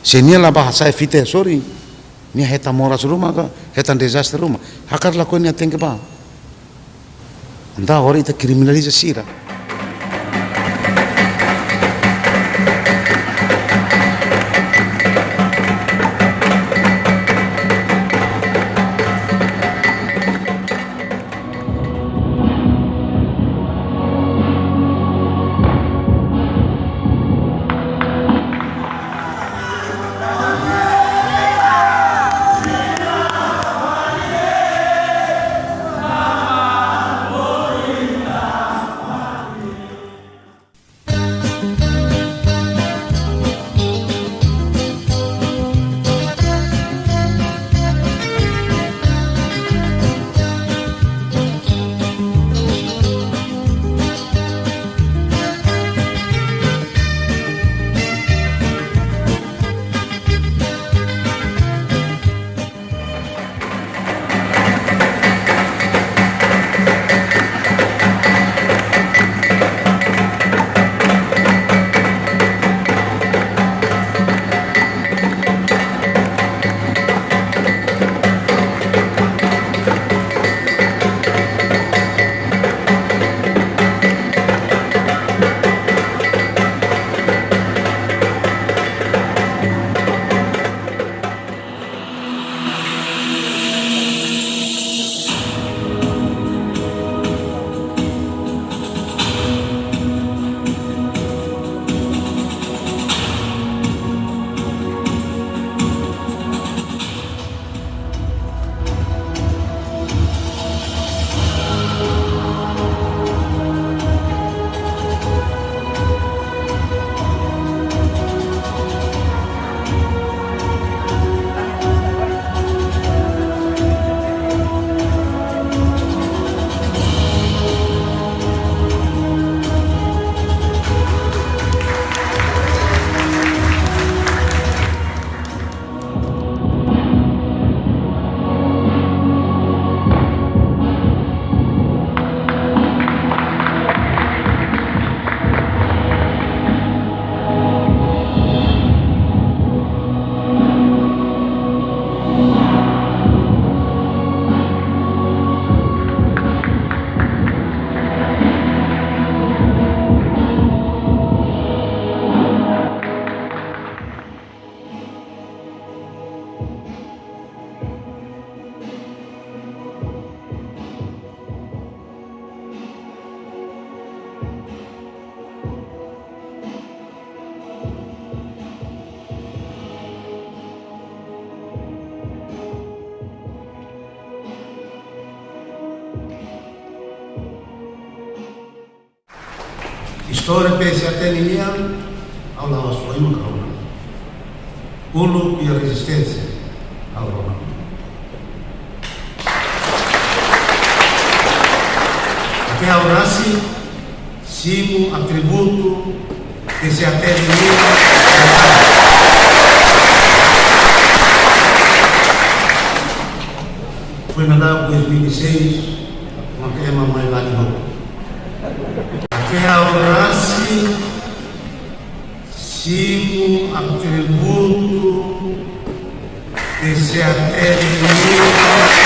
Senialah bahasa fite sorry. ini heta moras rumah ka, heta disaster rumah. Hakar lakuin yang tinggi ba. entah hari itu kriminalisasi lah. Lado sua uma corona. Pulo e a resistência ao Roma. Até ao nasce, simo atributo que se ninguém. Foi mandado em 2006, uma queima mais lá de novo che avrassi siamo attributo che si Foi